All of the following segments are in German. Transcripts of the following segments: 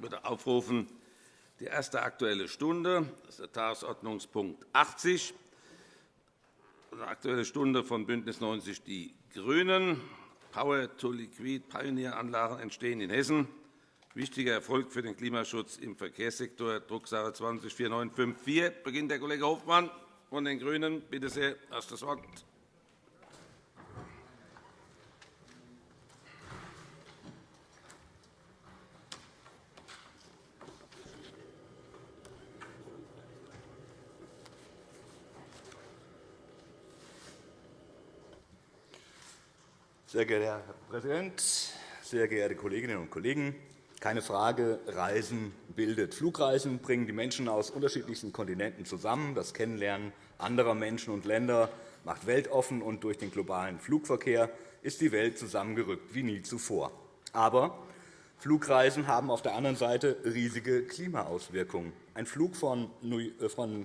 Würde aufrufen die erste Aktuelle Stunde. Das ist der Tagesordnungspunkt 80. Die Aktuelle Stunde von BÜNDNIS 90 die GRÜNEN. Power-to-Liquid-Pioneer-Anlagen entstehen in Hessen. Wichtiger Erfolg für den Klimaschutz im Verkehrssektor, Drucksache 20 4954. Beginnt der Kollege Hofmann von den GRÜNEN. Bitte sehr, das Wort. Sehr geehrter Herr Präsident, sehr geehrte Kolleginnen und Kollegen! Keine Frage, Reisen bildet. Flugreisen bringen die Menschen aus unterschiedlichsten Kontinenten zusammen. Das Kennenlernen anderer Menschen und Länder macht weltoffen, und durch den globalen Flugverkehr ist die Welt zusammengerückt wie nie zuvor. Aber Flugreisen haben auf der anderen Seite riesige Klimaauswirkungen. Ein Flug von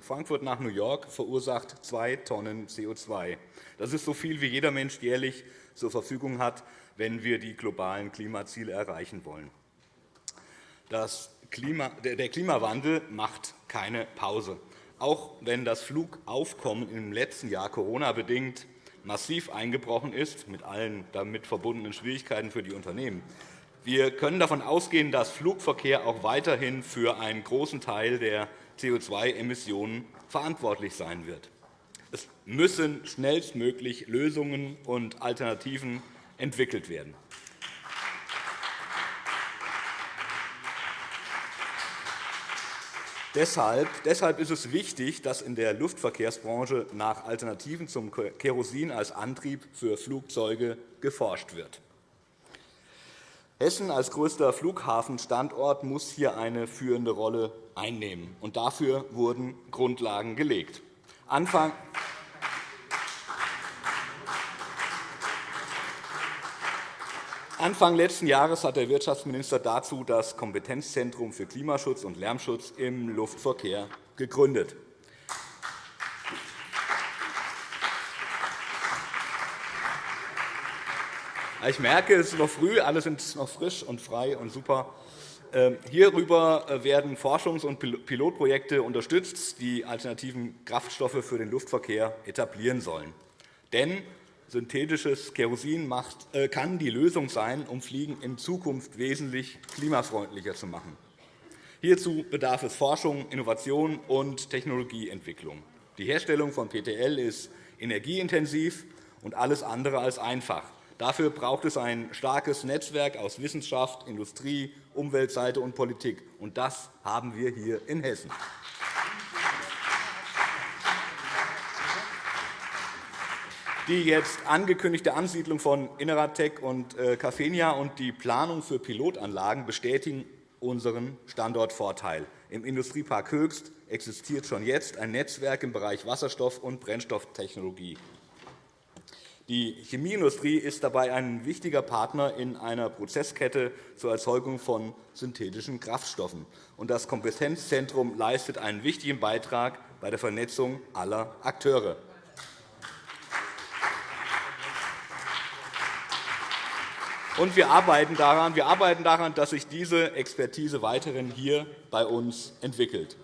Frankfurt nach New York verursacht zwei Tonnen CO2. Das ist so viel, wie jeder Mensch jährlich zur Verfügung hat, wenn wir die globalen Klimaziele erreichen wollen. Klima, der Klimawandel macht keine Pause. Auch wenn das Flugaufkommen im letzten Jahr Corona-bedingt massiv eingebrochen ist, mit allen damit verbundenen Schwierigkeiten für die Unternehmen. Wir können davon ausgehen, dass Flugverkehr auch weiterhin für einen großen Teil der CO2-Emissionen verantwortlich sein wird. Es müssen schnellstmöglich Lösungen und Alternativen entwickelt werden. Deshalb ist es wichtig, dass in der Luftverkehrsbranche nach Alternativen zum Kerosin als Antrieb für Flugzeuge geforscht wird. Hessen als größter Flughafenstandort muss hier eine führende Rolle einnehmen. und Dafür wurden Grundlagen gelegt. Anfang Anfang letzten Jahres hat der Wirtschaftsminister dazu das Kompetenzzentrum für Klimaschutz und Lärmschutz im Luftverkehr gegründet. Ich merke, es ist noch früh, alle sind noch frisch und frei und super. Ähm, hierüber äh, werden Forschungs- und Pilotprojekte unterstützt, die alternativen Kraftstoffe für den Luftverkehr etablieren sollen. Denn synthetisches Kerosin äh, kann die Lösung sein, um Fliegen in Zukunft wesentlich klimafreundlicher zu machen. Hierzu bedarf es Forschung, Innovation und Technologieentwicklung. Die Herstellung von PTL ist energieintensiv und alles andere als einfach. Dafür braucht es ein starkes Netzwerk aus Wissenschaft, Industrie, Umweltseite und Politik. Und das haben wir hier in Hessen. Die jetzt angekündigte Ansiedlung von Inneratec und äh, Cafenia und die Planung für Pilotanlagen bestätigen unseren Standortvorteil. Im Industriepark Höchst existiert schon jetzt ein Netzwerk im Bereich Wasserstoff- und Brennstofftechnologie. Die Chemieindustrie ist dabei ein wichtiger Partner in einer Prozesskette zur Erzeugung von synthetischen Kraftstoffen. Das Kompetenzzentrum leistet einen wichtigen Beitrag bei der Vernetzung aller Akteure. Und wir arbeiten, daran, wir arbeiten daran, dass sich diese Expertise weiterhin hier bei uns entwickelt.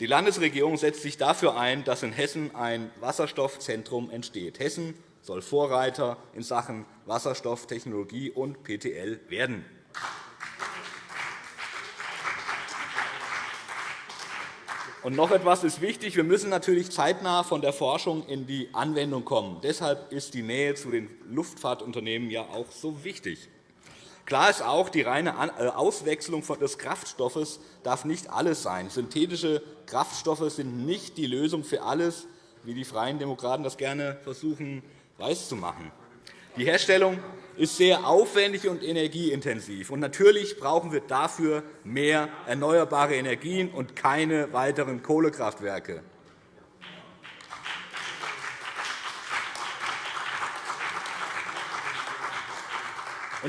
Die Landesregierung setzt sich dafür ein, dass in Hessen ein Wasserstoffzentrum entsteht. Hessen soll Vorreiter in Sachen Wasserstofftechnologie und PTL werden. Und noch etwas ist wichtig. Wir müssen natürlich zeitnah von der Forschung in die Anwendung kommen. Deshalb ist die Nähe zu den Luftfahrtunternehmen ja auch so wichtig. Klar ist auch, die reine äh, Auswechslung des Kraftstoffes darf nicht alles sein. Synthetische Kraftstoffe sind nicht die Lösung für alles, wie die Freien Demokraten das gerne versuchen weiszumachen. Die Herstellung ist sehr aufwendig und energieintensiv. Und natürlich brauchen wir dafür mehr erneuerbare Energien und keine weiteren Kohlekraftwerke.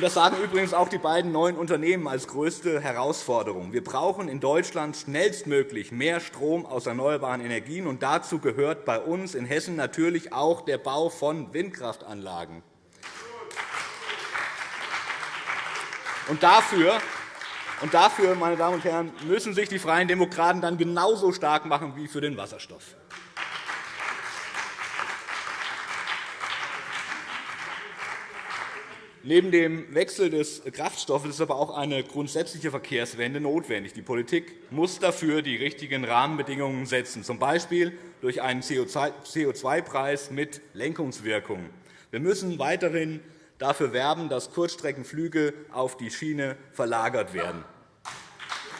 Das sagen übrigens auch die beiden neuen Unternehmen als größte Herausforderung. Wir brauchen in Deutschland schnellstmöglich mehr Strom aus erneuerbaren Energien. und Dazu gehört bei uns in Hessen natürlich auch der Bau von Windkraftanlagen. Und dafür Und dafür, meine Damen und Herren, müssen sich die Freien Demokraten dann genauso stark machen wie für den Wasserstoff. Neben dem Wechsel des Kraftstoffes ist aber auch eine grundsätzliche Verkehrswende notwendig. Die Politik muss dafür die richtigen Rahmenbedingungen setzen, z. B. durch einen CO2-Preis mit Lenkungswirkung. Wir müssen weiterhin dafür werben, dass Kurzstreckenflüge auf die Schiene verlagert werden.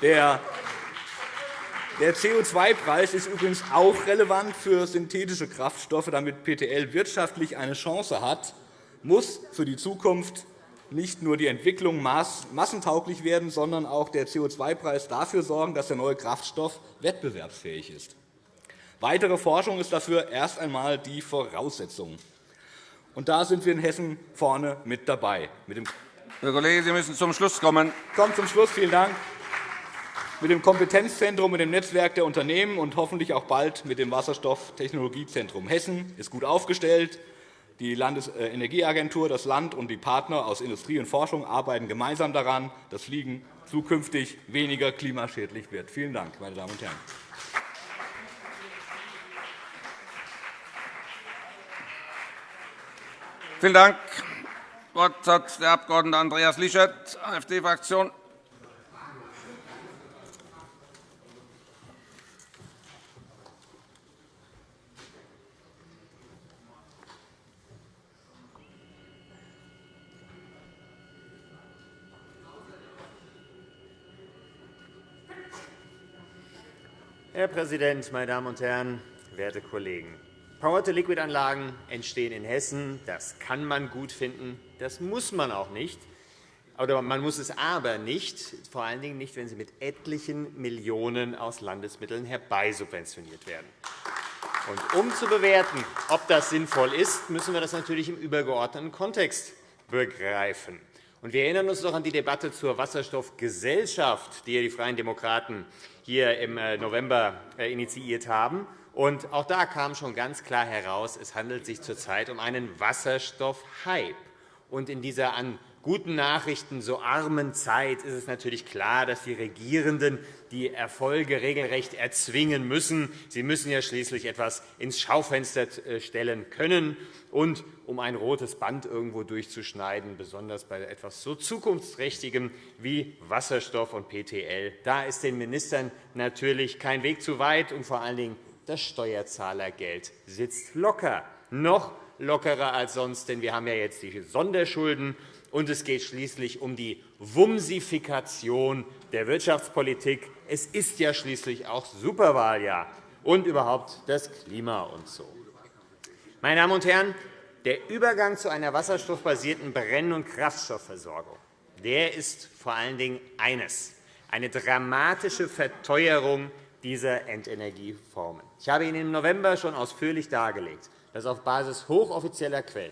Der CO2-Preis ist übrigens auch relevant für synthetische Kraftstoffe, damit PTL wirtschaftlich eine Chance hat, muss für die Zukunft nicht nur die Entwicklung massentauglich werden, sondern auch der CO2-Preis dafür sorgen, dass der neue Kraftstoff wettbewerbsfähig ist. Weitere Forschung ist dafür erst einmal die Voraussetzung. Und da sind wir in Hessen vorne mit dabei. Herr Kollege, Sie müssen zum Schluss kommen. Ich komme zum Schluss. Vielen Dank. Mit dem Kompetenzzentrum, mit dem Netzwerk der Unternehmen und hoffentlich auch bald mit dem Wasserstofftechnologiezentrum Hessen ist gut aufgestellt. Die Landesenergieagentur, das Land und die Partner aus Industrie und Forschung arbeiten gemeinsam daran, dass Fliegen zukünftig weniger klimaschädlich wird. Vielen Dank, meine Damen und Herren. Vielen Dank. Das Wort hat der Abg. Andreas Lischert, AfD-Fraktion. Herr Präsident, meine Damen und Herren, werte Kollegen! Power-to-Liquid-Anlagen entstehen in Hessen. Das kann man gut finden. Das muss man auch nicht. Oder man muss es aber nicht, vor allen Dingen nicht, wenn sie mit etlichen Millionen aus Landesmitteln herbeisubventioniert werden. Und um zu bewerten, ob das sinnvoll ist, müssen wir das natürlich im übergeordneten Kontext begreifen. Und wir erinnern uns noch an die Debatte zur Wasserstoffgesellschaft, die die Freien Demokraten hier im äh, November äh, initiiert haben. Und auch da kam schon ganz klar heraus, es handelt sich zurzeit um einen Wasserstoffhype. Und in dieser an guten Nachrichten so armen Zeit ist es natürlich klar, dass die Regierenden die Erfolge regelrecht erzwingen müssen. Sie müssen ja schließlich etwas ins Schaufenster äh, stellen können. Und um ein rotes Band irgendwo durchzuschneiden, besonders bei etwas so Zukunftsträchtigem wie Wasserstoff und PTL, da ist den Ministern natürlich kein Weg zu weit, und vor allen Dingen das Steuerzahlergeld sitzt locker, noch lockerer als sonst, denn wir haben ja jetzt die Sonderschulden und es geht schließlich um die Wumsifikation der Wirtschaftspolitik. Es ist ja schließlich auch Superwahljahr und überhaupt das Klima und so. Meine Damen und Herren, der Übergang zu einer wasserstoffbasierten Brenn- und Kraftstoffversorgung der ist vor allen Dingen eines, eine dramatische Verteuerung dieser Endenergieformen. Ich habe Ihnen im November schon ausführlich dargelegt, dass auf Basis hochoffizieller Quellen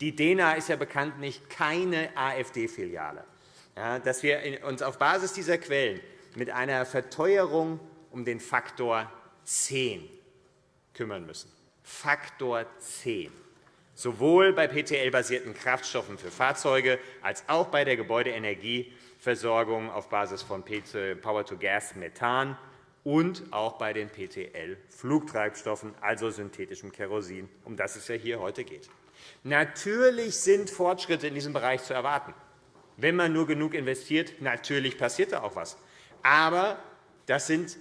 die DENA ist ja bekanntlich keine AfD-Filiale. dass wir uns auf Basis dieser Quellen mit einer Verteuerung um den Faktor 10 kümmern müssen. Faktor 10 sowohl bei PTL-basierten Kraftstoffen für Fahrzeuge als auch bei der Gebäudeenergieversorgung auf Basis von Power-to-Gas, Methan und auch bei den PTL-Flugtreibstoffen, also synthetischem Kerosin, um das es ja hier heute geht. Natürlich sind Fortschritte in diesem Bereich zu erwarten. Wenn man nur genug investiert, natürlich passiert da auch etwas. Aber das sind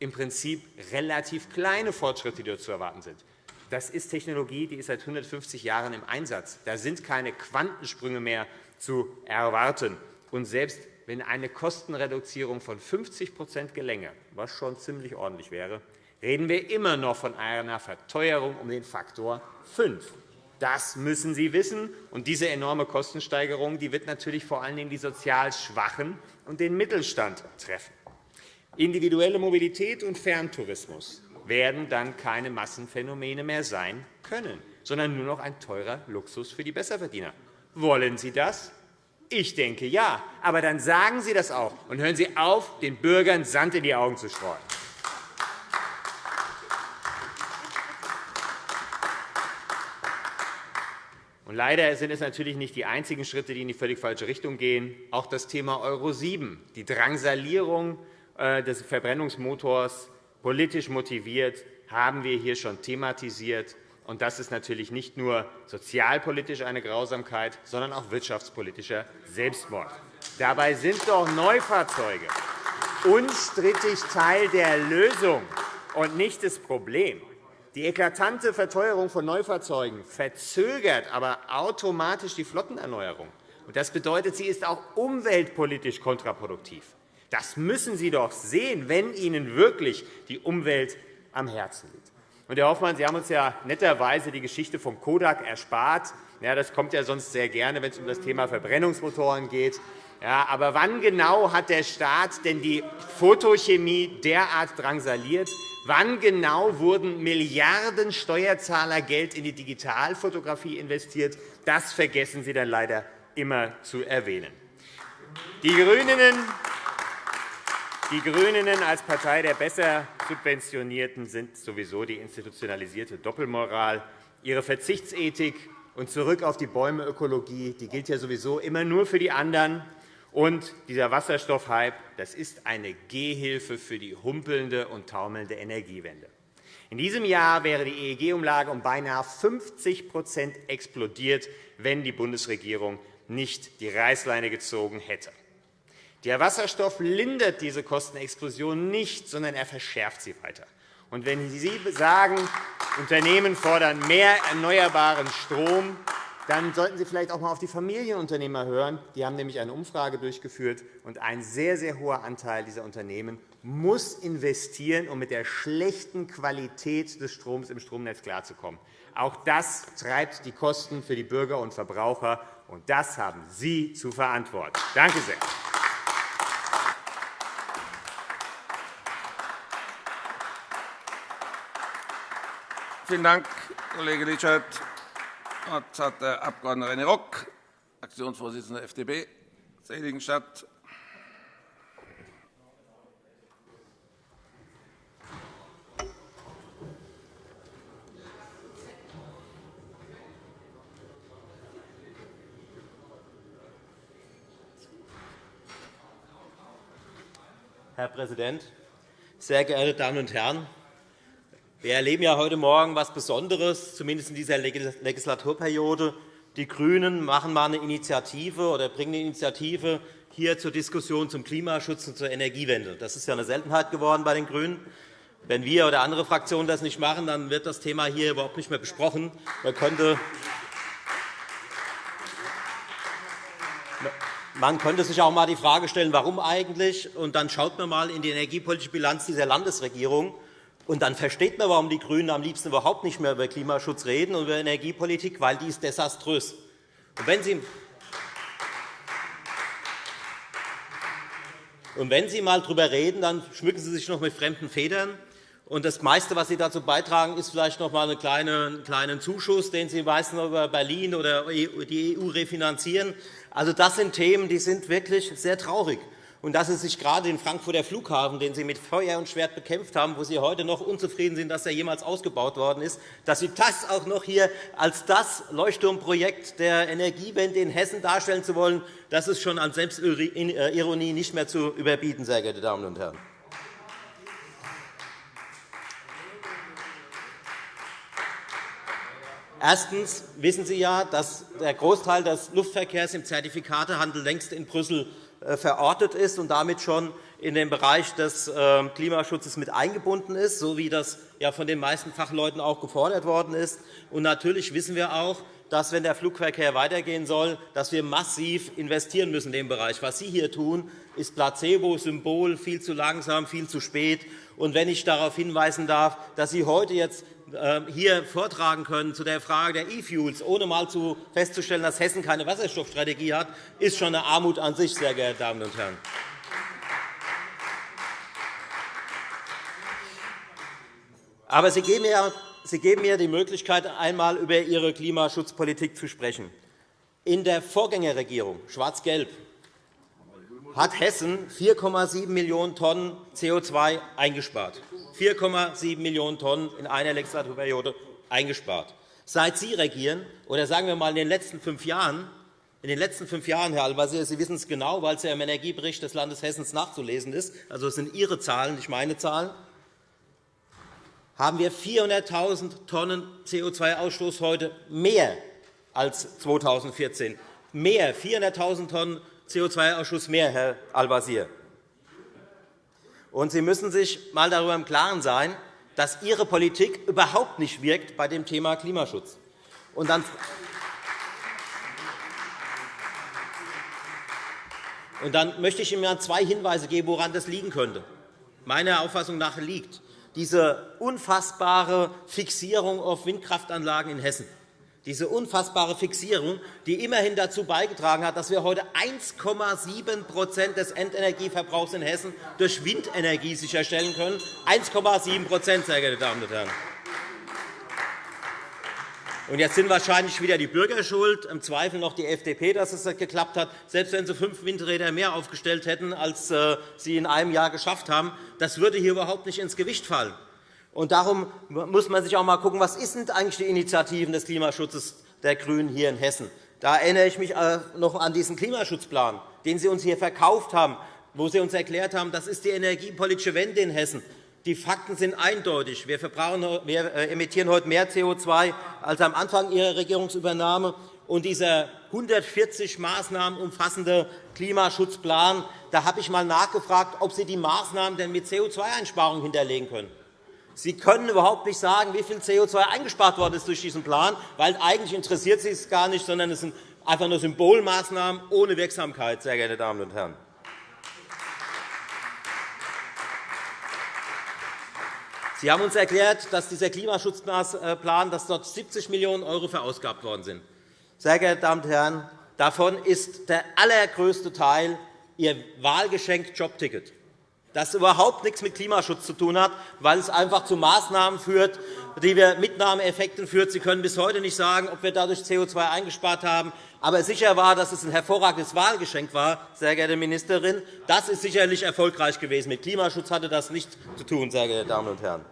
im Prinzip relativ kleine Fortschritte, die dort zu erwarten sind. Das ist Technologie, die ist seit 150 Jahren im Einsatz. Da sind keine Quantensprünge mehr zu erwarten. Und selbst wenn eine Kostenreduzierung von 50% gelänge, was schon ziemlich ordentlich wäre, reden wir immer noch von einer Verteuerung um den Faktor 5. Das müssen Sie wissen. Und diese enorme Kostensteigerung die wird natürlich vor allen Dingen die sozial Schwachen und den Mittelstand treffen. Individuelle Mobilität und Ferntourismus werden dann keine Massenphänomene mehr sein können, sondern nur noch ein teurer Luxus für die Besserverdiener. Wollen Sie das? Ich denke, ja. Aber dann sagen Sie das auch, und hören Sie auf, den Bürgern Sand in die Augen zu streuen. Leider sind es natürlich nicht die einzigen Schritte, die in die völlig falsche Richtung gehen. Auch das Thema Euro 7, die Drangsalierung äh, des Verbrennungsmotors, politisch motiviert, haben wir hier schon thematisiert. Und das ist natürlich nicht nur sozialpolitisch eine Grausamkeit, sondern auch wirtschaftspolitischer Selbstmord. Dabei sind doch Neufahrzeuge unstrittig Teil der Lösung und nicht das Problem. Die eklatante Verteuerung von Neufahrzeugen verzögert aber automatisch die Flottenerneuerung. Das bedeutet, sie ist auch umweltpolitisch kontraproduktiv. Das müssen Sie doch sehen, wenn Ihnen wirklich die Umwelt am Herzen liegt. Herr Hoffmann, Sie haben uns ja netterweise die Geschichte vom Kodak erspart. Ja, das kommt ja sonst sehr gerne, wenn es um das Thema Verbrennungsmotoren geht. Ja, aber wann genau hat der Staat denn die Photochemie derart drangsaliert, Wann genau wurden Milliarden Steuerzahlergeld in die Digitalfotografie investiert? Das vergessen Sie dann leider immer zu erwähnen. Die GRÜNEN, die GRÜNEN als Partei der besser Subventionierten sind sowieso die institutionalisierte Doppelmoral. Ihre Verzichtsethik und zurück auf die Bäumeökologie gilt ja sowieso immer nur für die anderen. Und dieser Wasserstoffhype das ist eine Gehhilfe für die humpelnde und taumelnde Energiewende. In diesem Jahr wäre die EEG-Umlage um beinahe 50% explodiert, wenn die Bundesregierung nicht die Reißleine gezogen hätte. Der Wasserstoff lindert diese Kostenexplosion nicht, sondern er verschärft sie weiter. Und wenn Sie sagen, Unternehmen fordern mehr erneuerbaren Strom, dann sollten Sie vielleicht auch einmal auf die Familienunternehmer hören. Die haben nämlich eine Umfrage durchgeführt, und ein sehr, sehr hoher Anteil dieser Unternehmen muss investieren, um mit der schlechten Qualität des Stroms im Stromnetz klarzukommen. Auch das treibt die Kosten für die Bürger und Verbraucher, und das haben Sie zu verantworten. Danke sehr. Vielen Dank, Kollege Litschert. Das hat der Abg. René Rock, Fraktionsvorsitzender FDP, Seligenstadt. Herr Präsident, sehr geehrte Damen und Herren! Wir erleben ja heute Morgen etwas Besonderes, zumindest in dieser Legislaturperiode. Die GRÜNEN machen mal eine Initiative oder bringen eine Initiative hier zur Diskussion zum Klimaschutz und zur Energiewende. Das ist ja eine Seltenheit geworden bei den GRÜNEN. Wenn wir oder andere Fraktionen das nicht machen, dann wird das Thema hier überhaupt nicht mehr besprochen. Man könnte man könnte sich auch einmal die Frage stellen, warum eigentlich. Und dann schaut man einmal in die energiepolitische Bilanz dieser Landesregierung. Und dann versteht man, warum die GRÜNEN am liebsten überhaupt nicht mehr über Klimaschutz reden und über Energiepolitik, weil die ist desaströs. Und wenn Sie Und wenn Sie einmal darüber reden, dann schmücken Sie sich noch mit fremden Federn. Und das meiste, was Sie dazu beitragen, ist vielleicht noch einmal einen kleinen Zuschuss, den Sie meistens über Berlin oder die EU refinanzieren. Also, das sind Themen, die sind wirklich sehr traurig und dass Sie sich gerade den Frankfurter Flughafen, den Sie mit Feuer und Schwert bekämpft haben, wo Sie heute noch unzufrieden sind, dass er jemals ausgebaut worden ist, dass Sie das auch noch hier als das Leuchtturmprojekt der Energiewende in Hessen darstellen zu wollen, das ist schon an Selbstironie nicht mehr zu überbieten, sehr geehrte Damen und Herren. Erstens wissen Sie ja, dass der Großteil des Luftverkehrs im Zertifikatehandel längst in Brüssel verortet ist und damit schon in den Bereich des äh, Klimaschutzes mit eingebunden ist, so wie das von den meisten Fachleuten auch gefordert worden ist. Und natürlich wissen wir auch, dass, wenn der Flugverkehr weitergehen soll, dass wir massiv investieren müssen in dem Bereich. Was Sie hier tun, ist Placebo, Symbol, viel zu langsam, viel zu spät. Und wenn ich darauf hinweisen darf, dass Sie heute jetzt ähm, hier vortragen können zu der Frage der E-Fuels, ohne einmal festzustellen, dass Hessen keine Wasserstoffstrategie hat, ist schon eine Armut an sich, sehr geehrte Damen und Herren. Aber Sie geben mir die Möglichkeit, einmal über Ihre Klimaschutzpolitik zu sprechen. In der Vorgängerregierung Schwarz-Gelb hat Hessen 4,7 Millionen Tonnen CO2 eingespart. 4,7 Millionen Tonnen in einer Legislaturperiode eingespart. seit Sie regieren, oder sagen wir einmal in den letzten fünf Jahren, in den letzten fünf Jahren, Herr Al-Wazir, Sie wissen es genau, weil es ja im Energiebericht des Landes Hessen nachzulesen ist, also es sind Ihre Zahlen, nicht meine Zahlen, haben wir 400.000 Tonnen CO2-Ausstoß heute mehr als 2014. Mehr, 400.000 Tonnen CO2-Ausstoß mehr, Herr Al-Wazir. Sie müssen sich einmal darüber im Klaren sein, dass Ihre Politik überhaupt nicht wirkt bei dem Thema Klimaschutz. Und dann Und dann möchte ich Ihnen zwei Hinweise geben, woran das liegen könnte. Meiner Auffassung nach liegt diese unfassbare Fixierung auf Windkraftanlagen in Hessen diese unfassbare Fixierung, die immerhin dazu beigetragen hat, dass wir heute 1,7% des Endenergieverbrauchs in Hessen durch Windenergie sicherstellen können. 1,7 sehr geehrte Damen und Herren. Und jetzt sind wahrscheinlich wieder die Bürger schuld, im Zweifel noch die FDP, dass es geklappt hat. Selbst wenn Sie fünf Windräder mehr aufgestellt hätten, als äh, Sie in einem Jahr geschafft haben, das würde hier überhaupt nicht ins Gewicht fallen. Und darum muss man sich auch einmal anschauen, was sind eigentlich die Initiativen des Klimaschutzes der GRÜNEN hier in Hessen. Da erinnere ich mich äh, noch an diesen Klimaschutzplan, den Sie uns hier verkauft haben, wo Sie uns erklärt haben, das ist die energiepolitische Wende in Hessen. Die Fakten sind eindeutig. Wir, wir äh, emittieren heute mehr CO2 als am Anfang Ihrer Regierungsübernahme. Und dieser 140 Maßnahmen umfassende Klimaschutzplan, da habe ich einmal nachgefragt, ob Sie die Maßnahmen denn mit CO2-Einsparungen hinterlegen können. Sie können überhaupt nicht sagen, wie viel CO2 eingespart worden ist durch diesen Plan, weil eigentlich interessiert Sie es gar nicht, sondern es sind einfach nur Symbolmaßnahmen ohne Wirksamkeit, sehr geehrte Damen und Herren. Sie haben uns erklärt, dass dieser Klimaschutzplan dass dort 70 Millionen € verausgabt worden sind. Sehr geehrte Damen und Herren, davon ist der allergrößte Teil Ihr Wahlgeschenk Jobticket das überhaupt nichts mit Klimaschutz zu tun hat, weil es einfach zu Maßnahmen führt, die wir Mitnahmeeffekten führt. Sie können bis heute nicht sagen, ob wir dadurch CO2 eingespart haben. Aber sicher war, dass es ein hervorragendes Wahlgeschenk war, sehr geehrte Ministerin. Das ist sicherlich erfolgreich gewesen. Mit Klimaschutz hatte das nichts zu tun, sehr geehrte Damen und Herren.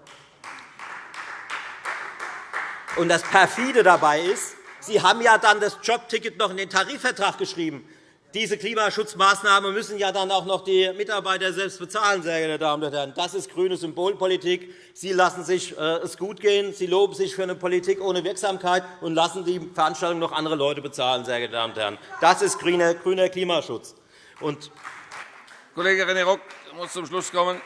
Und das perfide dabei ist, Sie haben ja dann das Jobticket noch in den Tarifvertrag geschrieben. Diese Klimaschutzmaßnahmen müssen ja dann auch noch die Mitarbeiter selbst bezahlen, sehr geehrte Damen und Herren. Das ist grüne Symbolpolitik. Sie lassen sich äh, es gut gehen. Sie loben sich für eine Politik ohne Wirksamkeit und lassen die Veranstaltung noch andere Leute bezahlen, sehr geehrte Damen und Herren. Das ist grüner Klimaschutz. Und Kollege René Rock muss zum Schluss kommen.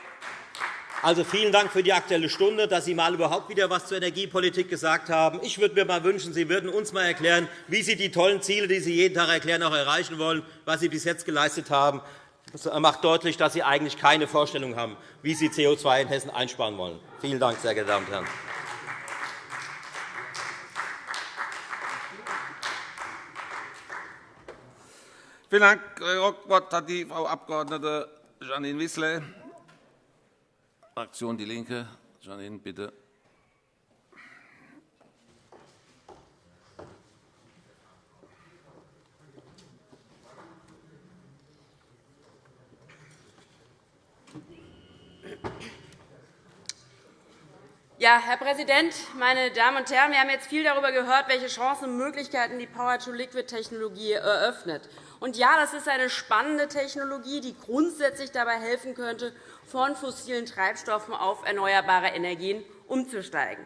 Also vielen Dank für die Aktuelle Stunde, dass Sie mal überhaupt wieder etwas zur Energiepolitik gesagt haben. Ich würde mir mal wünschen, Sie würden uns mal erklären, wie Sie die tollen Ziele, die Sie jeden Tag erklären, auch erreichen wollen, was Sie bis jetzt geleistet haben. Das macht deutlich, dass Sie eigentlich keine Vorstellung haben, wie Sie CO2 in Hessen einsparen wollen. Vielen Dank, sehr geehrte Damen und Herren. Vielen Dank. Das Wort hat die Frau Abg. Janine Wissler. Fraktion DIE LINKE. Janine, bitte. Ja, Herr Präsident, meine Damen und Herren! Wir haben jetzt viel darüber gehört, welche Chancen und Möglichkeiten die Power-to-Liquid-Technologie eröffnet. Und ja, das ist eine spannende Technologie, die grundsätzlich dabei helfen könnte, von fossilen Treibstoffen auf erneuerbare Energien umzusteigen.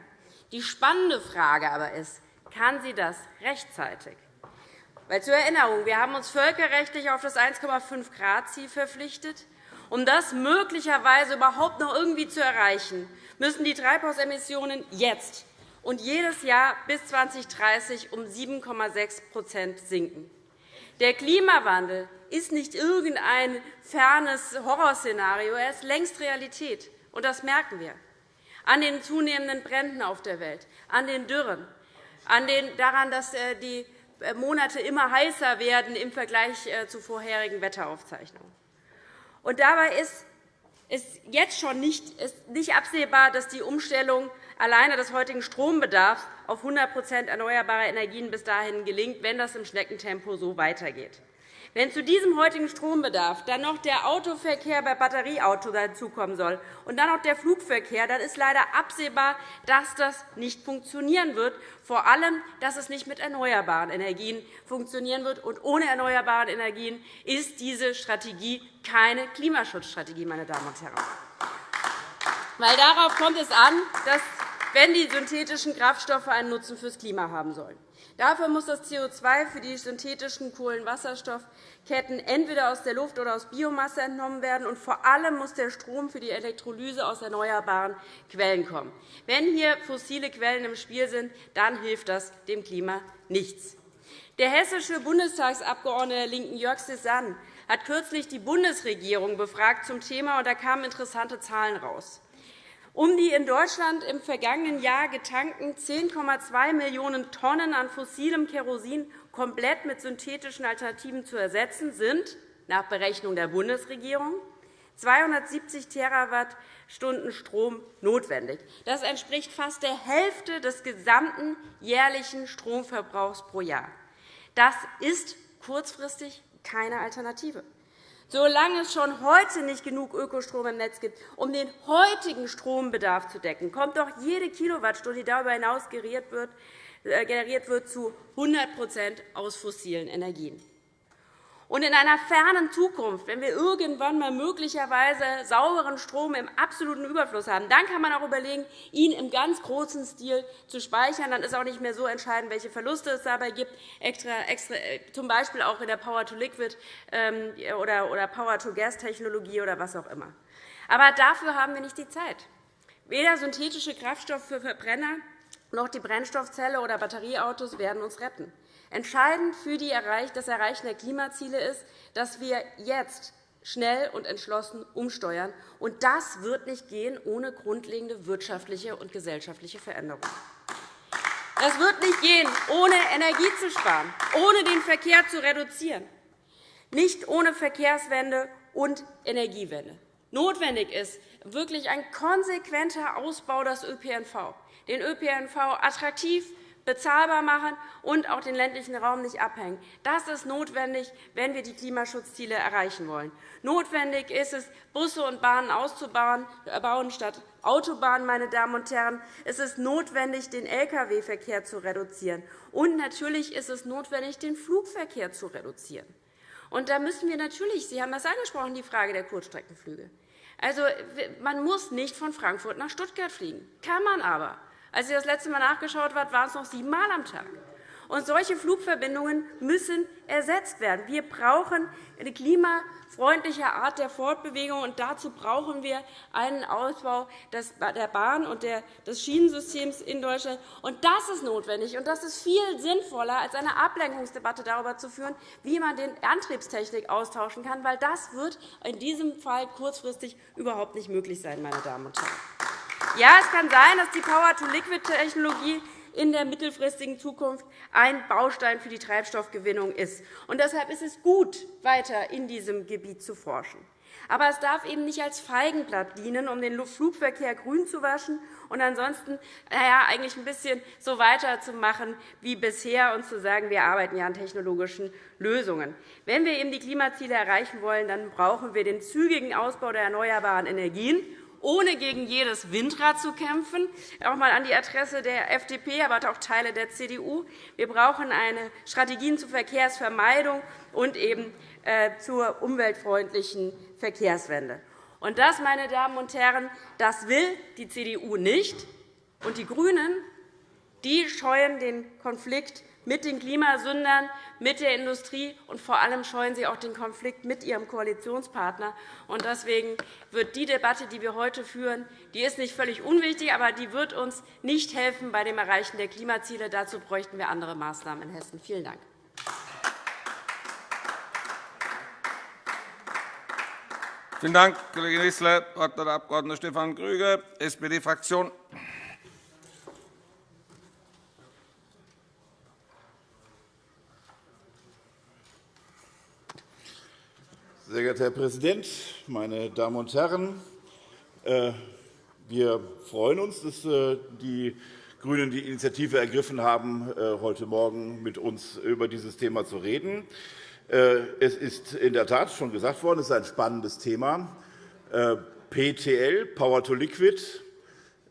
Die spannende Frage aber ist, kann sie das rechtzeitig? Weil zur Erinnerung, wir haben uns völkerrechtlich auf das 1,5-Grad-Ziel verpflichtet. Um das möglicherweise überhaupt noch irgendwie zu erreichen, müssen die Treibhausemissionen jetzt und jedes Jahr bis 2030 um 7,6% sinken. Der Klimawandel ist nicht irgendein fernes Horrorszenario. Er ist längst Realität, und das merken wir an den zunehmenden Bränden auf der Welt, an den Dürren, an den, daran, dass äh, die äh, Monate immer heißer werden im Vergleich äh, zu vorherigen Wetteraufzeichnungen. Und dabei ist es jetzt schon nicht, nicht absehbar, dass die Umstellung alleine des heutigen Strombedarfs auf 100% erneuerbare Energien bis dahin gelingt, wenn das im Schneckentempo so weitergeht. Wenn zu diesem heutigen Strombedarf dann noch der Autoverkehr bei Batterieautos dazukommen soll und dann noch der Flugverkehr, dann ist leider absehbar, dass das nicht funktionieren wird, vor allem, dass es nicht mit erneuerbaren Energien funktionieren wird. Und ohne erneuerbare Energien ist diese Strategie keine Klimaschutzstrategie, meine Damen und Herren. Weil darauf kommt es an, dass wenn die synthetischen Kraftstoffe einen Nutzen fürs Klima haben sollen. Dafür muss das CO2 für die synthetischen Kohlenwasserstoffketten entweder aus der Luft oder aus Biomasse entnommen werden, und vor allem muss der Strom für die Elektrolyse aus erneuerbaren Quellen kommen. Wenn hier fossile Quellen im Spiel sind, dann hilft das dem Klima nichts. Der hessische Bundestagsabgeordnete der LINKEN Jörg Cézanne hat kürzlich die Bundesregierung befragt zum Thema, und da kamen interessante Zahlen heraus. Um die in Deutschland im vergangenen Jahr getankten 10,2 Millionen Tonnen an fossilem Kerosin komplett mit synthetischen Alternativen zu ersetzen, sind nach Berechnung der Bundesregierung 270 Terawattstunden Strom notwendig. Das entspricht fast der Hälfte des gesamten jährlichen Stromverbrauchs pro Jahr. Das ist kurzfristig keine Alternative. Solange es schon heute nicht genug Ökostrom im Netz gibt, um den heutigen Strombedarf zu decken, kommt doch jede Kilowattstunde, die darüber hinaus generiert wird, äh, zu 100% aus fossilen Energien. Und in einer fernen Zukunft, wenn wir irgendwann mal möglicherweise sauberen Strom im absoluten Überfluss haben, dann kann man auch überlegen, ihn im ganz großen Stil zu speichern. Dann ist auch nicht mehr so entscheidend, welche Verluste es dabei gibt, extra, extra, äh, z. B. auch in der Power-to-Liquid- ähm, oder Power-to-Gas-Technologie oder was auch immer. Aber dafür haben wir nicht die Zeit. Weder synthetische Kraftstoffe für Verbrenner noch die Brennstoffzelle oder Batterieautos werden uns retten. Entscheidend für das Erreichen der Klimaziele ist, dass wir jetzt schnell und entschlossen umsteuern. Und das wird nicht gehen ohne grundlegende wirtschaftliche und gesellschaftliche Veränderungen. Das wird nicht gehen, ohne Energie zu sparen, ohne den Verkehr zu reduzieren, nicht ohne Verkehrswende und Energiewende. Notwendig ist wirklich ein konsequenter Ausbau des ÖPNV, den ÖPNV attraktiv, bezahlbar machen und auch den ländlichen Raum nicht abhängen. Das ist notwendig, wenn wir die Klimaschutzziele erreichen wollen. Notwendig ist es, Busse und Bahnen auszubauen äh, statt Autobahnen. Meine Damen und Herren. Es ist notwendig, den Lkw-Verkehr zu reduzieren. Und natürlich ist es notwendig, den Flugverkehr zu reduzieren. Und da müssen wir natürlich, Sie haben das angesprochen, die Frage der Kurzstreckenflüge. Also, man muss nicht von Frankfurt nach Stuttgart fliegen, kann man aber. Als ich das letzte Mal nachgeschaut habe, waren es noch siebenmal am Tag. Und solche Flugverbindungen müssen ersetzt werden. Wir brauchen eine klimafreundliche Art der Fortbewegung, und dazu brauchen wir einen Ausbau der Bahn und des Schienensystems in Deutschland. Und das ist notwendig, und das ist viel sinnvoller, als eine Ablenkungsdebatte darüber zu führen, wie man die Antriebstechnik austauschen kann, weil das wird in diesem Fall kurzfristig überhaupt nicht möglich sein, meine Damen und Herren. Ja, es kann sein, dass die Power-to-Liquid-Technologie in der mittelfristigen Zukunft ein Baustein für die Treibstoffgewinnung ist. Und deshalb ist es gut, weiter in diesem Gebiet zu forschen. Aber es darf eben nicht als Feigenblatt dienen, um den Flugverkehr grün zu waschen und ansonsten naja, eigentlich ein bisschen so weiterzumachen wie bisher und zu sagen, wir arbeiten ja an technologischen Lösungen. Wenn wir eben die Klimaziele erreichen wollen, dann brauchen wir den zügigen Ausbau der erneuerbaren Energien ohne gegen jedes Windrad zu kämpfen, auch einmal an die Adresse der FDP, aber auch Teile der CDU. Wir brauchen eine Strategien zur Verkehrsvermeidung und eben äh, zur umweltfreundlichen Verkehrswende. Und das, meine Damen und Herren, das will die CDU nicht. Und die GRÜNEN die scheuen den Konflikt mit den Klimasündern, mit der Industrie, und vor allem scheuen sie auch den Konflikt mit ihrem Koalitionspartner. Deswegen wird die Debatte, die wir heute führen, die ist nicht völlig unwichtig, aber die wird uns nicht helfen bei dem Erreichen der Klimaziele. Dazu bräuchten wir andere Maßnahmen in Hessen. Vielen Dank. Vielen Dank, Kollege Wissler. Der Abg. Stefan Grüger, SPD-Fraktion. Sehr geehrter Herr Präsident, meine Damen und Herren! Äh, wir freuen uns, dass äh, die GRÜNEN die Initiative ergriffen haben, äh, heute Morgen mit uns über dieses Thema zu reden. Es ist in der Tat schon gesagt worden, es ist ein spannendes Thema. PTL, Power to Liquid,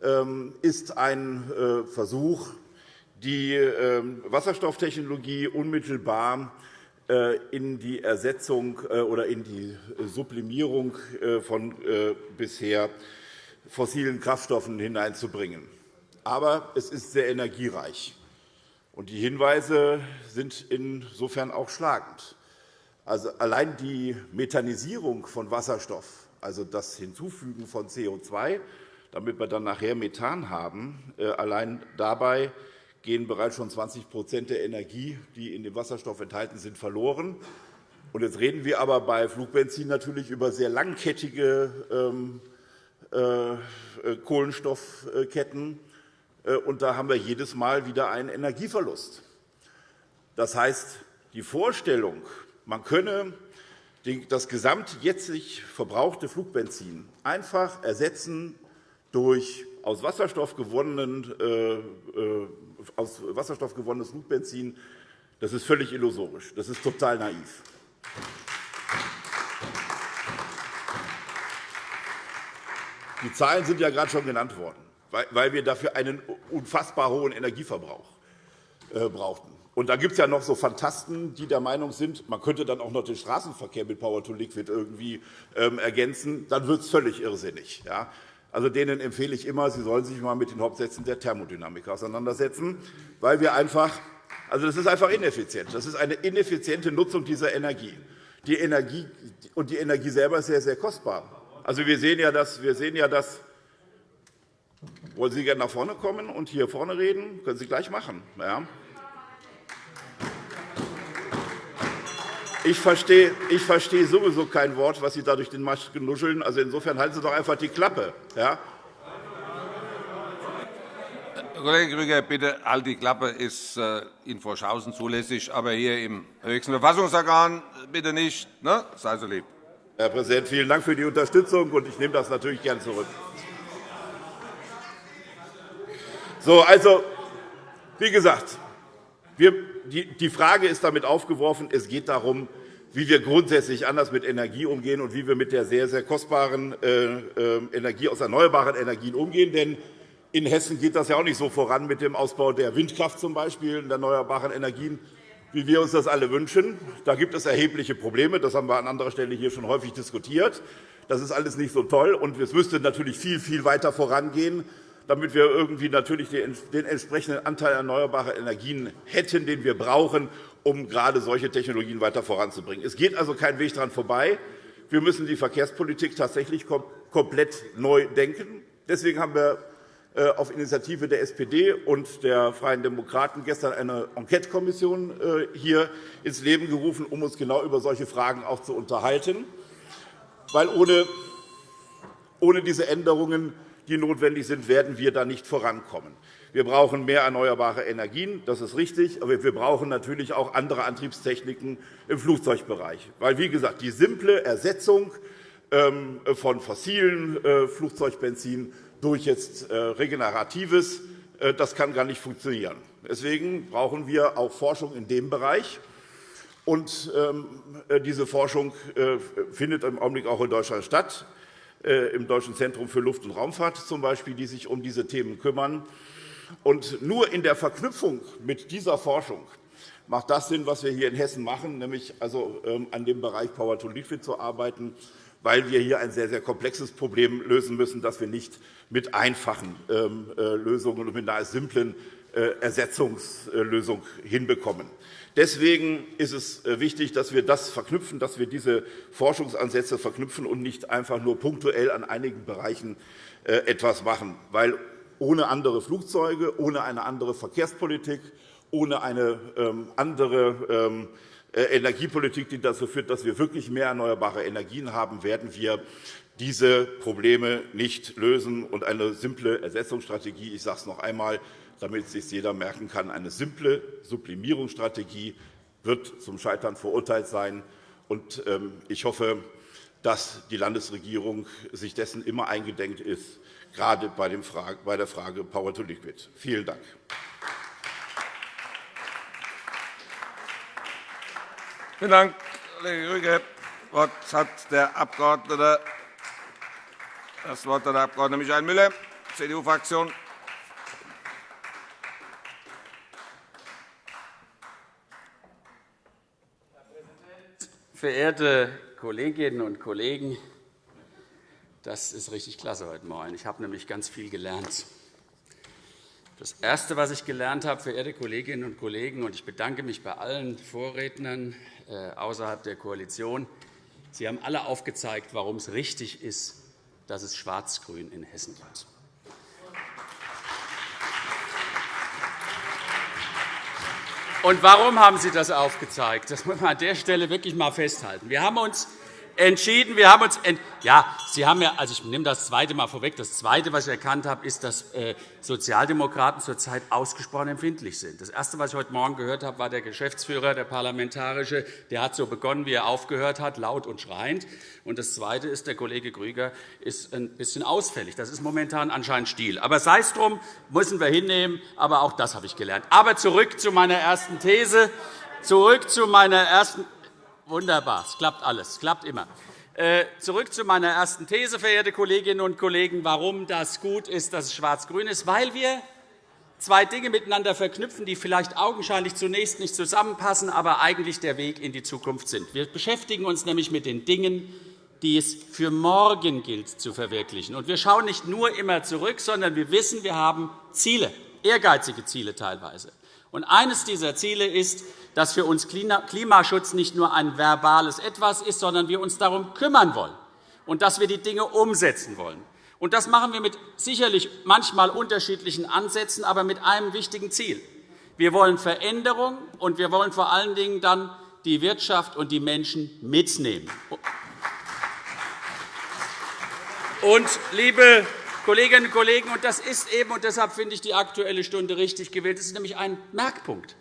ähm, ist ein Versuch, die ähm, Wasserstofftechnologie unmittelbar in die Ersetzung äh, oder in die Sublimierung äh, von bisher fossilen Kraftstoffen hineinzubringen. Aber es ist sehr energiereich. Und die Hinweise sind insofern auch schlagend. Also allein die Methanisierung von Wasserstoff, also das Hinzufügen von CO2, damit wir dann nachher Methan haben, allein dabei gehen bereits schon 20% der Energie, die in dem Wasserstoff enthalten sind, verloren. Jetzt reden wir aber bei Flugbenzin natürlich über sehr langkettige ähm, äh, äh, Kohlenstoffketten. Äh, und da haben wir jedes Mal wieder einen Energieverlust. Das heißt, die Vorstellung, man könne das gesamt jetztlich verbrauchte Flugbenzin einfach ersetzen durch aus Wasserstoff gewonnenen aus Wasserstoff gewonnenes Flugbenzin, das ist völlig illusorisch. Das ist total naiv. Die Zahlen sind ja gerade schon genannt worden, weil wir dafür einen unfassbar hohen Energieverbrauch äh, brauchten. Und da gibt es ja noch so Fantasten, die der Meinung sind, man könnte dann auch noch den Straßenverkehr mit Power to Liquid irgendwie ähm, ergänzen. Dann wird es völlig irrsinnig. Also denen empfehle ich immer, sie sollen sich einmal mit den Hauptsätzen der Thermodynamik auseinandersetzen, weil wir einfach also das ist einfach ineffizient. Das ist eine ineffiziente Nutzung dieser Energie. Die Energie und die Energie selber ist sehr, sehr kostbar. Also wir sehen ja, dass, wir sehen ja, dass wollen Sie gerne nach vorne kommen und hier vorne reden? Können Sie gleich machen. Ja. Ich verstehe, ich verstehe sowieso kein Wort, was Sie da durch den Masken nuscheln. Also insofern halten Sie doch einfach die Klappe. Ja? Kollege Grüger, bitte halt die Klappe. Ist äh, in Vorschausen zulässig, aber hier im höchsten Verfassungsorgan bitte nicht. Ne? Sei so lieb. Herr Präsident, vielen Dank für die Unterstützung, und ich nehme das natürlich gern zurück. So, also, wie gesagt, die Frage ist damit aufgeworfen. Es geht darum, wie wir grundsätzlich anders mit Energie umgehen und wie wir mit der sehr, sehr kostbaren äh, äh, Energie aus erneuerbaren Energien umgehen. Denn in Hessen geht das ja auch nicht so voran mit dem Ausbau der Windkraft zum Beispiel und erneuerbaren Energien, wie wir uns das alle wünschen. Da gibt es erhebliche Probleme. Das haben wir an anderer Stelle hier schon häufig diskutiert. Das ist alles nicht so toll. Und es müsste natürlich viel, viel weiter vorangehen damit wir irgendwie natürlich den entsprechenden Anteil erneuerbarer Energien hätten, den wir brauchen, um gerade solche Technologien weiter voranzubringen. Es geht also kein Weg daran vorbei. Wir müssen die Verkehrspolitik tatsächlich komplett neu denken. Deswegen haben wir äh, auf Initiative der SPD und der Freien Demokraten gestern eine Enquetekommission äh, hier ins Leben gerufen, um uns genau über solche Fragen auch zu unterhalten. Weil ohne diese Änderungen die notwendig sind, werden wir da nicht vorankommen. Wir brauchen mehr erneuerbare Energien, das ist richtig, aber wir brauchen natürlich auch andere Antriebstechniken im Flugzeugbereich. Weil, wie gesagt, die simple Ersetzung ähm, von fossilen äh, Flugzeugbenzin durch jetzt äh, regeneratives, äh, das kann gar nicht funktionieren. Deswegen brauchen wir auch Forschung in dem Bereich. Und ähm, diese Forschung findet im Augenblick auch in Deutschland statt. Äh, im Deutschen Zentrum für Luft- und Raumfahrt zum Beispiel, die sich um diese Themen kümmern. Und nur in der Verknüpfung mit dieser Forschung macht das Sinn, was wir hier in Hessen machen, nämlich also ähm, an dem Bereich Power to Liquid zu arbeiten, weil wir hier ein sehr, sehr komplexes Problem lösen müssen, das wir nicht mit einfachen ähm, äh, Lösungen und mit einer simplen äh, Ersetzungslösung hinbekommen. Deswegen ist es äh, wichtig, dass wir das verknüpfen, dass wir diese Forschungsansätze verknüpfen und nicht einfach nur punktuell an einigen Bereichen äh, etwas machen. Weil ohne andere Flugzeuge, ohne eine andere Verkehrspolitik, ohne eine ähm, andere ähm, äh, Energiepolitik, die dazu führt, dass wir wirklich mehr erneuerbare Energien haben, werden wir diese Probleme nicht lösen. Und eine simple Ersetzungsstrategie, ich sage es noch einmal, damit sich jeder merken kann, eine simple Sublimierungsstrategie wird zum Scheitern verurteilt sein. Ähm, ich hoffe, dass die Landesregierung sich dessen immer eingedenk ist, gerade bei der Frage Power to Liquid. Vielen Dank. Vielen Dank, Kollege Rüge. Das Wort hat der Abgeordnete das Wort hat der Abg. Michael Müller, CDU-Fraktion. Verehrte Kolleginnen und Kollegen, das ist richtig klasse heute Morgen. Ich habe nämlich ganz viel gelernt. Das Erste, was ich gelernt habe, verehrte Kolleginnen und Kollegen, und ich bedanke mich bei allen Vorrednern äh, außerhalb der Koalition, Sie haben alle aufgezeigt, warum es richtig ist, dass es Schwarz-Grün in Hessen gibt. Und warum haben Sie das aufgezeigt? Das muss man an der Stelle wirklich einmal festhalten. Wir haben uns entschieden. Wir haben uns ja, Sie haben ja, also ich nehme das zweite Mal vorweg. Das zweite, was ich erkannt habe, ist, dass äh, Sozialdemokraten zurzeit ausgesprochen empfindlich sind. Das erste, was ich heute Morgen gehört habe, war der Geschäftsführer, der parlamentarische. Der hat so begonnen, wie er aufgehört hat, laut und schreiend. Und das zweite ist, der Kollege Grüger ist ein bisschen ausfällig. Das ist momentan anscheinend Stil. Aber sei es drum, müssen wir hinnehmen. Aber auch das habe ich gelernt. Aber zurück zu meiner ersten These. Zurück zu meiner ersten Wunderbar, es klappt alles, es klappt immer. Äh, zurück zu meiner ersten These, verehrte Kolleginnen und Kollegen, warum das gut ist, dass es schwarz-grün ist. Weil wir zwei Dinge miteinander verknüpfen, die vielleicht augenscheinlich zunächst nicht zusammenpassen, aber eigentlich der Weg in die Zukunft sind. Wir beschäftigen uns nämlich mit den Dingen, die es für morgen gilt zu verwirklichen. Und wir schauen nicht nur immer zurück, sondern wir wissen, wir haben Ziele, ehrgeizige Ziele teilweise. Und eines dieser Ziele ist, dass für uns Klimaschutz nicht nur ein verbales Etwas ist, sondern wir uns darum kümmern wollen und dass wir die Dinge umsetzen wollen. Und das machen wir mit sicherlich manchmal unterschiedlichen Ansätzen, aber mit einem wichtigen Ziel. Wir wollen Veränderung, und wir wollen vor allen Dingen dann die Wirtschaft und die Menschen mitnehmen. Und, liebe Kolleginnen und Kollegen, und das ist eben, und deshalb finde ich die Aktuelle Stunde richtig gewählt, das ist nämlich ein Merkpunkt.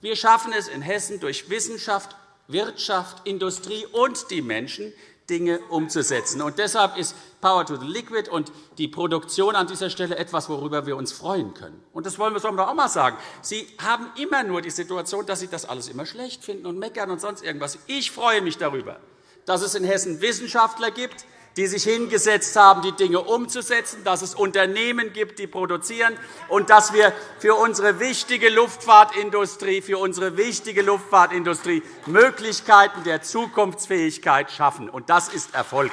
Wir schaffen es in Hessen durch Wissenschaft, Wirtschaft, Industrie und die Menschen, Dinge umzusetzen. Und deshalb ist Power to the Liquid und die Produktion an dieser Stelle etwas, worüber wir uns freuen können. Und das wollen wir doch auch einmal sagen. Sie haben immer nur die Situation, dass Sie das alles immer schlecht finden und meckern und sonst irgendwas. Ich freue mich darüber, dass es in Hessen Wissenschaftler gibt, die sich hingesetzt haben, die Dinge umzusetzen, dass es Unternehmen gibt, die produzieren, und dass wir für unsere wichtige Luftfahrtindustrie, für unsere wichtige Luftfahrtindustrie Möglichkeiten der Zukunftsfähigkeit schaffen. Und das ist Erfolg.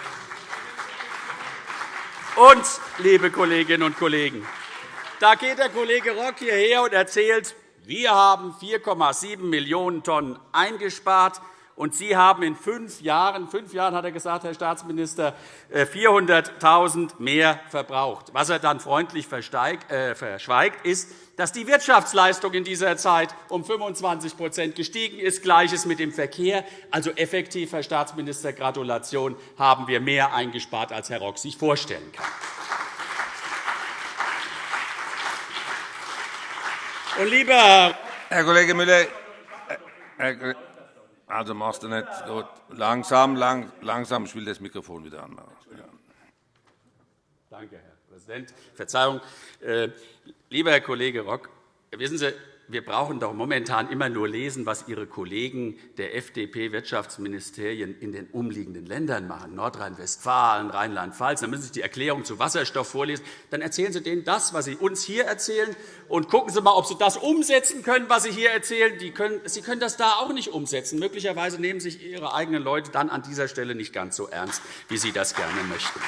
Und, liebe Kolleginnen und Kollegen, da geht der Kollege Rock hierher und erzählt, wir haben 4,7 Millionen Tonnen eingespart. Und Sie haben in fünf Jahren, fünf Jahren hat er gesagt, Herr Staatsminister, 400.000 äh, mehr verbraucht. Was er dann freundlich äh, verschweigt, ist, dass die Wirtschaftsleistung in dieser Zeit um 25% gestiegen ist. Gleiches mit dem Verkehr. Also effektiv, Herr Staatsminister, Gratulation, haben wir mehr eingespart, als Herr Rock sich vorstellen kann. Und lieber Herr Kollege Müller, Herr also machst du nicht gut. Langsam, lang, langsam. Ich will das Mikrofon wieder anmachen. Ja. Danke, Herr Präsident. Verzeihung. Äh, lieber Herr Kollege Rock, wissen Sie, wir brauchen doch momentan immer nur lesen, was Ihre Kollegen der FDP-Wirtschaftsministerien in den umliegenden Ländern machen, Nordrhein-Westfalen, Rheinland-Pfalz. Dann müssen Sie die Erklärung zu Wasserstoff vorlesen. Dann erzählen Sie denen das, was Sie uns hier erzählen, und gucken Sie einmal, ob Sie das umsetzen können, was Sie hier erzählen. Sie können das da auch nicht umsetzen. Möglicherweise nehmen sich Ihre eigenen Leute dann an dieser Stelle nicht ganz so ernst, wie Sie das gerne möchten.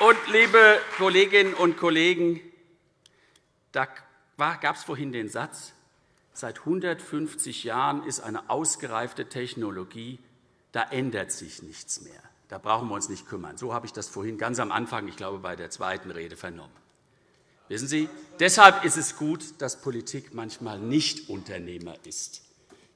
Und, liebe Kolleginnen und Kollegen, da gab es vorhin den Satz, seit 150 Jahren ist eine ausgereifte Technologie, da ändert sich nichts mehr. Da brauchen wir uns nicht kümmern. So habe ich das vorhin ganz am Anfang, ich glaube, bei der zweiten Rede vernommen. Wissen Sie, deshalb ist es gut, dass Politik manchmal nicht Unternehmer ist.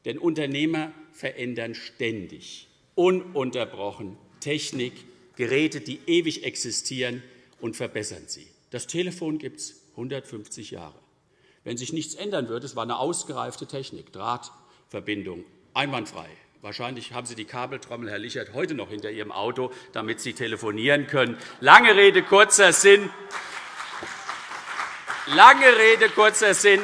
Denn Unternehmer verändern ständig, ununterbrochen Technik, Geräte, die ewig existieren, und verbessern sie. Das Telefon gibt es 150 Jahre. Wenn sich nichts ändern würde, es war eine ausgereifte Technik, Drahtverbindung, einwandfrei. Wahrscheinlich haben Sie die Kabeltrommel, Herr Lichert, heute noch hinter Ihrem Auto, damit Sie telefonieren können. Lange Rede, kurzer Sinn. Lange Rede, kurzer Sinn.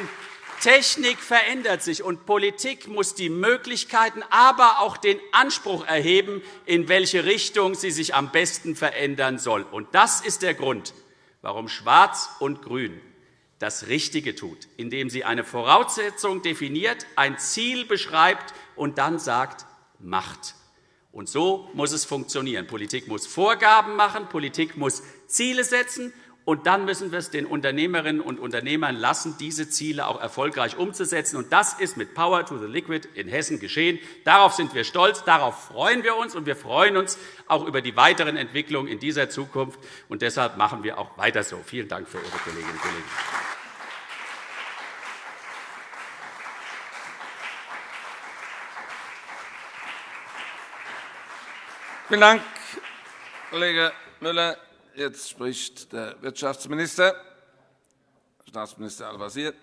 Technik verändert sich, und Politik muss die Möglichkeiten, aber auch den Anspruch erheben, in welche Richtung sie sich am besten verändern soll. Und das ist der Grund, warum Schwarz und Grün das Richtige tut, indem sie eine Voraussetzung definiert, ein Ziel beschreibt und dann sagt, macht. Und so muss es funktionieren. Politik muss Vorgaben machen, Politik muss Ziele setzen, und dann müssen wir es den Unternehmerinnen und Unternehmern lassen, diese Ziele auch erfolgreich umzusetzen. Und das ist mit Power to the Liquid in Hessen geschehen. Darauf sind wir stolz, darauf freuen wir uns, und wir freuen uns auch über die weiteren Entwicklungen in dieser Zukunft. Und deshalb machen wir auch weiter so. Vielen Dank für Ihre Kolleginnen und Kollegen. Vielen Dank, Kollege Müller. Jetzt spricht der Wirtschaftsminister, Staatsminister Al-Wazir.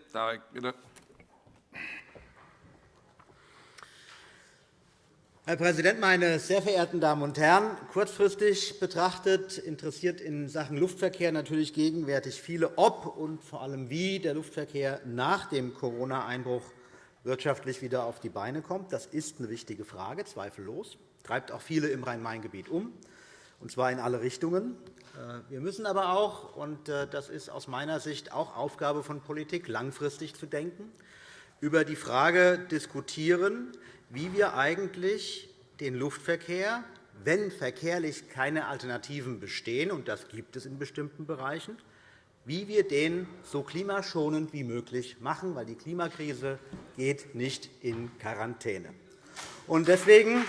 Herr Präsident, meine sehr verehrten Damen und Herren! Kurzfristig betrachtet interessiert in Sachen Luftverkehr natürlich gegenwärtig viele, ob und vor allem wie der Luftverkehr nach dem Corona-Einbruch wirtschaftlich wieder auf die Beine kommt. Das ist eine wichtige Frage, zweifellos treibt auch viele im Rhein-Main-Gebiet um, und zwar in alle Richtungen. Äh, wir müssen aber auch, und äh, das ist aus meiner Sicht auch Aufgabe von Politik, langfristig zu denken, über die Frage diskutieren, wie wir eigentlich den Luftverkehr, wenn verkehrlich keine Alternativen bestehen, und das gibt es in bestimmten Bereichen, wie wir den so klimaschonend wie möglich machen, weil die Klimakrise geht nicht in Quarantäne. Deswegen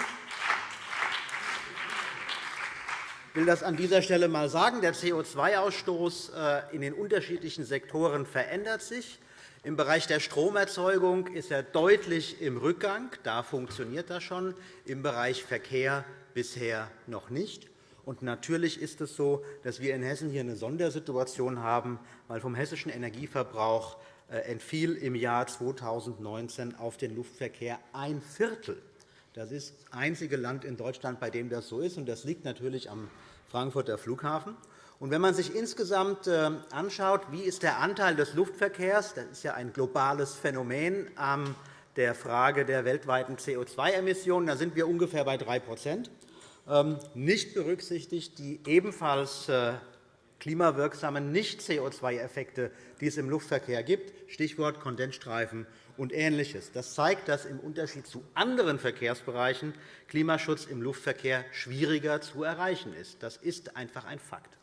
ich will das an dieser Stelle einmal sagen. Der CO2-Ausstoß äh, in den unterschiedlichen Sektoren verändert sich. Im Bereich der Stromerzeugung ist er deutlich im Rückgang. Da funktioniert das schon. Im Bereich Verkehr bisher noch nicht. Und natürlich ist es so, dass wir in Hessen hier eine Sondersituation haben, weil vom hessischen Energieverbrauch äh, entfiel im Jahr 2019 auf den Luftverkehr ein Viertel das ist das einzige Land in Deutschland, bei dem das so ist. Das liegt natürlich am Frankfurter Flughafen. wenn man sich insgesamt äh, anschaut, wie ist der Anteil des Luftverkehrs, das ist ja ein globales Phänomen an der Frage der weltweiten CO2-Emissionen, da sind wir ungefähr bei 3% ähm, nicht berücksichtigt die ebenfalls äh, klimawirksamen Nicht-CO2-Effekte, die es im Luftverkehr gibt, Stichwort Kondensstreifen und Ähnliches. Das zeigt, dass im Unterschied zu anderen Verkehrsbereichen Klimaschutz im Luftverkehr schwieriger zu erreichen ist. Das ist einfach ein Fakt.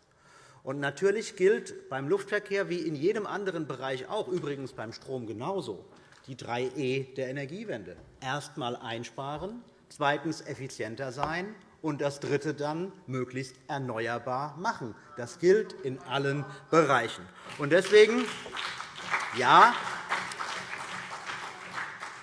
Und natürlich gilt beim Luftverkehr wie in jedem anderen Bereich auch, übrigens beim Strom genauso, die drei E der Energiewende. Erst einmal einsparen, zweitens effizienter sein und das Dritte dann möglichst erneuerbar machen. Das gilt in allen Bereichen. Und deswegen, ja,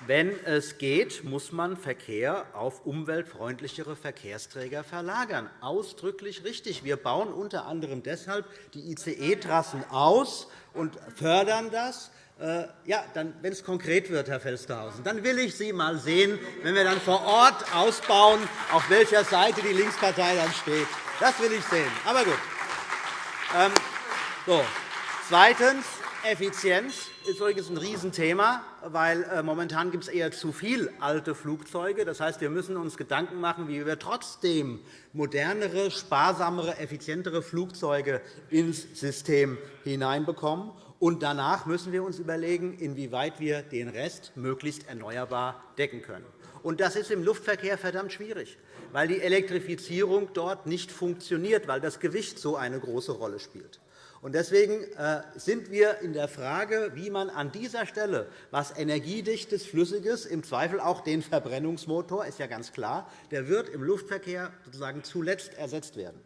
wenn es geht, muss man Verkehr auf umweltfreundlichere Verkehrsträger verlagern. Ausdrücklich richtig. Wir bauen unter anderem deshalb die ICE-Trassen aus und fördern das. Äh, ja, dann, wenn es konkret wird, Herr Felstehausen, dann will ich Sie einmal sehen, wenn wir dann vor Ort ausbauen, auf welcher Seite die Linkspartei dann steht. Das will ich sehen. Aber gut. Ähm, so. Zweitens. Effizienz ist übrigens ein Riesenthema, weil äh, momentan gibt es eher zu viele alte Flugzeuge. Das heißt, wir müssen uns Gedanken machen, wie wir trotzdem modernere, sparsamere, effizientere Flugzeuge ins System hineinbekommen. Und danach müssen wir uns überlegen, inwieweit wir den Rest möglichst erneuerbar decken können. Und das ist im Luftverkehr verdammt schwierig, weil die Elektrifizierung dort nicht funktioniert, weil das Gewicht so eine große Rolle spielt. Deswegen äh, sind wir in der Frage, wie man an dieser Stelle was Energiedichtes, Flüssiges, im Zweifel auch den Verbrennungsmotor, ist ja ganz klar, der wird im Luftverkehr sozusagen zuletzt ersetzt werden.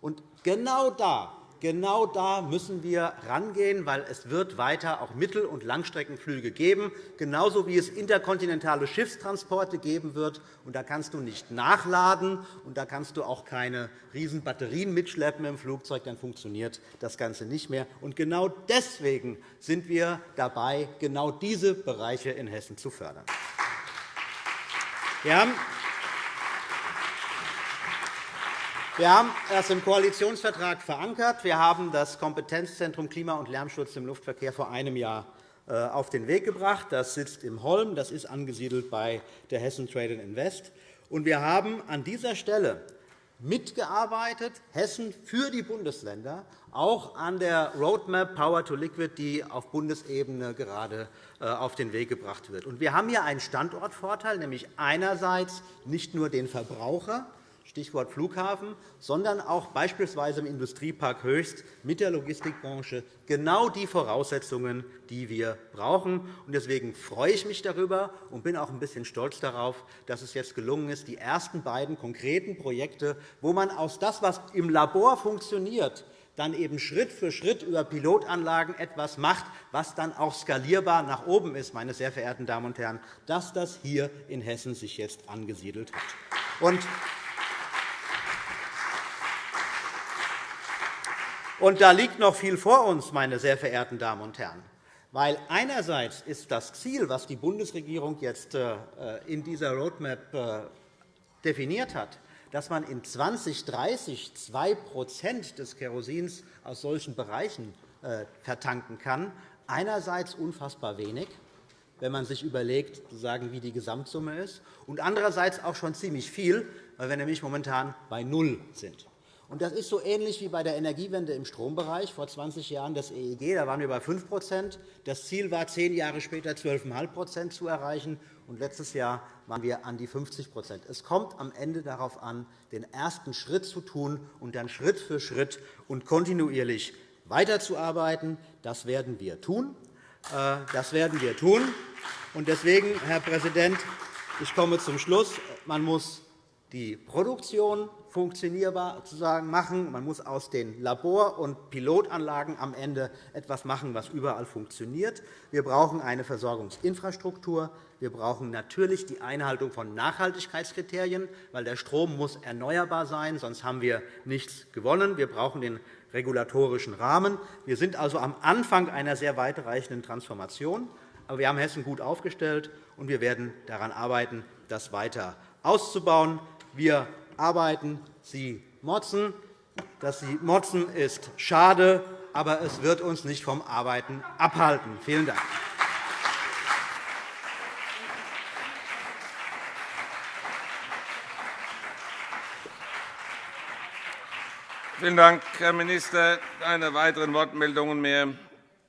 Und genau da Genau da müssen wir rangehen, weil es wird weiter auch Mittel- und Langstreckenflüge geben, genauso wie es interkontinentale Schiffstransporte geben wird. Und da kannst du nicht nachladen, und da kannst du auch keine riesen Batterien mitschleppen im Flugzeug, dann funktioniert das Ganze nicht mehr. Und genau deswegen sind wir dabei, genau diese Bereiche in Hessen zu fördern. Wir haben wir haben das im Koalitionsvertrag verankert. Wir haben das Kompetenzzentrum Klima- und Lärmschutz im Luftverkehr vor einem Jahr äh, auf den Weg gebracht. Das sitzt im Holm. Das ist angesiedelt bei der Hessen Trade Invest. Und wir haben an dieser Stelle mitgearbeitet, Hessen für die Bundesländer, auch an der Roadmap Power to Liquid, die auf Bundesebene gerade äh, auf den Weg gebracht wird. Wir haben hier einen Standortvorteil, nämlich einerseits nicht nur den Verbraucher, Stichwort Flughafen, sondern auch beispielsweise im Industriepark Höchst mit der Logistikbranche genau die Voraussetzungen, die wir brauchen. Deswegen freue ich mich darüber und bin auch ein bisschen stolz darauf, dass es jetzt gelungen ist, die ersten beiden konkreten Projekte, wo man aus dem, was im Labor funktioniert, dann eben Schritt für Schritt über Pilotanlagen etwas macht, was dann auch skalierbar nach oben ist, meine sehr verehrten Damen und Herren, dass das hier in Hessen sich jetzt angesiedelt hat. Und da liegt noch viel vor uns, meine sehr verehrten Damen und Herren. Weil einerseits ist das Ziel, das die Bundesregierung jetzt äh, in dieser Roadmap äh, definiert hat, dass man in 2030 2% des Kerosins aus solchen Bereichen äh, vertanken kann, einerseits unfassbar wenig, wenn man sich überlegt, wie die Gesamtsumme ist, und andererseits auch schon ziemlich viel, weil wir nämlich momentan bei Null sind. Das ist so ähnlich wie bei der Energiewende im Strombereich vor 20 Jahren das EEG. Da waren wir bei 5% Das Ziel war, zehn Jahre später 12,5% zu erreichen. Und letztes Jahr waren wir an die 50% Es kommt am Ende darauf an, den ersten Schritt zu tun und dann Schritt für Schritt und kontinuierlich weiterzuarbeiten. Das werden wir tun. Äh, das werden wir tun. Und deswegen, Herr Präsident, ich komme zum Schluss. Man muss die Produktion funktionierbar machen. Man muss aus den Labor- und Pilotanlagen am Ende etwas machen, was überall funktioniert. Wir brauchen eine Versorgungsinfrastruktur. Wir brauchen natürlich die Einhaltung von Nachhaltigkeitskriterien, weil der Strom muss erneuerbar sein, sonst haben wir nichts gewonnen. Wir brauchen den regulatorischen Rahmen. Wir sind also am Anfang einer sehr weitreichenden Transformation. Aber wir haben Hessen gut aufgestellt, und wir werden daran arbeiten, das weiter auszubauen. Wir arbeiten, Sie motzen. Dass Sie motzen, ist schade, aber es wird uns nicht vom Arbeiten abhalten. Vielen Dank. Vielen Dank, Herr Minister. Keine weiteren Wortmeldungen mehr